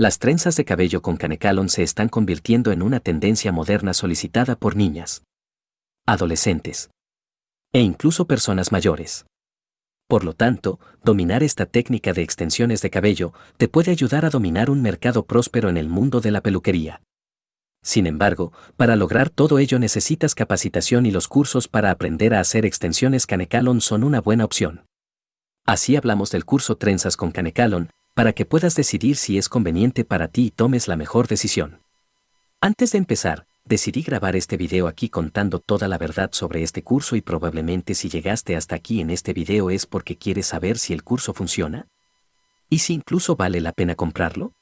Las trenzas de cabello con canecalon se están convirtiendo en una tendencia moderna solicitada por niñas, adolescentes e incluso personas mayores. Por lo tanto, dominar esta técnica de extensiones de cabello te puede ayudar a dominar un mercado próspero en el mundo de la peluquería. Sin embargo, para lograr todo ello necesitas capacitación y los cursos para aprender a hacer extensiones Canecalon son una buena opción. Así hablamos del curso Trenzas con Canecalon, para que puedas decidir si es conveniente para ti y tomes la mejor decisión. Antes de empezar, decidí grabar este video aquí contando toda la verdad sobre este curso y probablemente si llegaste hasta aquí en este video es porque quieres saber si el curso funciona. ¿Y si incluso vale la pena comprarlo?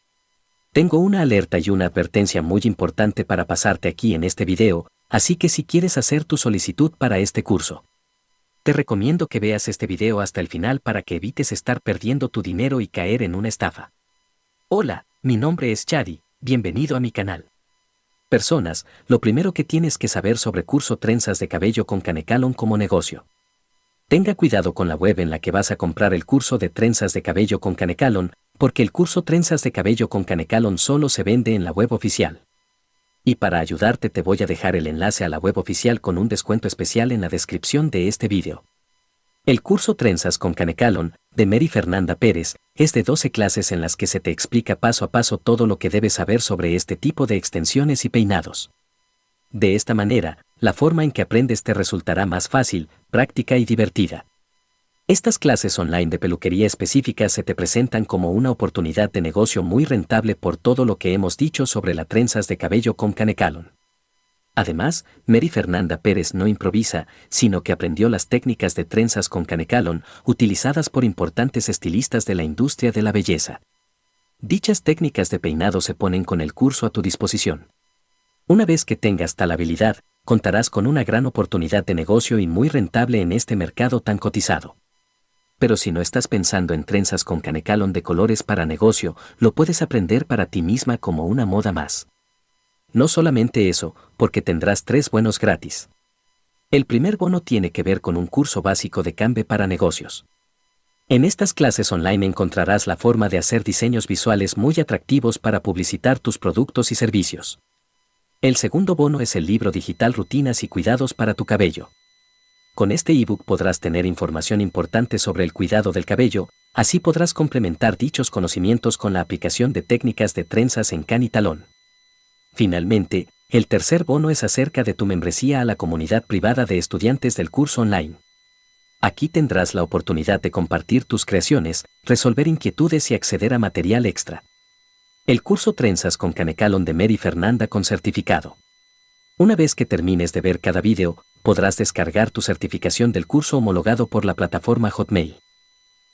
Tengo una alerta y una advertencia muy importante para pasarte aquí en este video, así que si quieres hacer tu solicitud para este curso, te recomiendo que veas este video hasta el final para que evites estar perdiendo tu dinero y caer en una estafa. Hola, mi nombre es Chadi, bienvenido a mi canal. Personas, lo primero que tienes que saber sobre curso trenzas de cabello con Canecalon como negocio. Tenga cuidado con la web en la que vas a comprar el curso de trenzas de cabello con Canecalon, porque el curso trenzas de cabello con Canecalon solo se vende en la web oficial. Y para ayudarte te voy a dejar el enlace a la web oficial con un descuento especial en la descripción de este vídeo. El curso Trenzas con Canecalon, de Mary Fernanda Pérez, es de 12 clases en las que se te explica paso a paso todo lo que debes saber sobre este tipo de extensiones y peinados. De esta manera, la forma en que aprendes te resultará más fácil, práctica y divertida. Estas clases online de peluquería específicas se te presentan como una oportunidad de negocio muy rentable por todo lo que hemos dicho sobre las trenzas de cabello con Canecalon. Además, Mary Fernanda Pérez no improvisa, sino que aprendió las técnicas de trenzas con Canecalon utilizadas por importantes estilistas de la industria de la belleza. Dichas técnicas de peinado se ponen con el curso a tu disposición. Una vez que tengas tal habilidad, contarás con una gran oportunidad de negocio y muy rentable en este mercado tan cotizado pero si no estás pensando en trenzas con canecalon de colores para negocio, lo puedes aprender para ti misma como una moda más. No solamente eso, porque tendrás tres buenos gratis. El primer bono tiene que ver con un curso básico de Cambe para negocios. En estas clases online encontrarás la forma de hacer diseños visuales muy atractivos para publicitar tus productos y servicios. El segundo bono es el libro digital Rutinas y Cuidados para tu cabello. Con este ebook podrás tener información importante sobre el cuidado del cabello, así podrás complementar dichos conocimientos con la aplicación de técnicas de trenzas en can y talón. Finalmente, el tercer bono es acerca de tu membresía a la comunidad privada de estudiantes del curso online. Aquí tendrás la oportunidad de compartir tus creaciones, resolver inquietudes y acceder a material extra. El curso Trenzas con Canecalon de Mary Fernanda con certificado. Una vez que termines de ver cada vídeo, podrás descargar tu certificación del curso homologado por la plataforma Hotmail.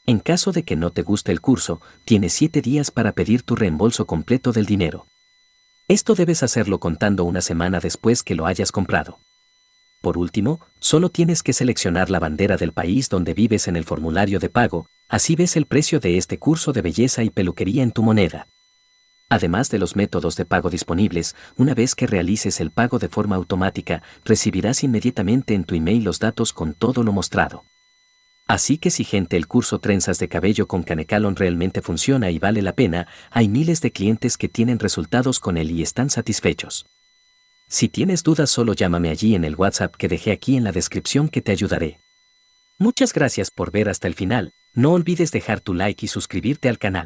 En caso de que no te guste el curso, tienes 7 días para pedir tu reembolso completo del dinero. Esto debes hacerlo contando una semana después que lo hayas comprado. Por último, solo tienes que seleccionar la bandera del país donde vives en el formulario de pago, así ves el precio de este curso de belleza y peluquería en tu moneda. Además de los métodos de pago disponibles, una vez que realices el pago de forma automática, recibirás inmediatamente en tu email los datos con todo lo mostrado. Así que si gente el curso Trenzas de Cabello con Canecalon realmente funciona y vale la pena, hay miles de clientes que tienen resultados con él y están satisfechos. Si tienes dudas solo llámame allí en el WhatsApp que dejé aquí en la descripción que te ayudaré. Muchas gracias por ver hasta el final, no olvides dejar tu like y suscribirte al canal.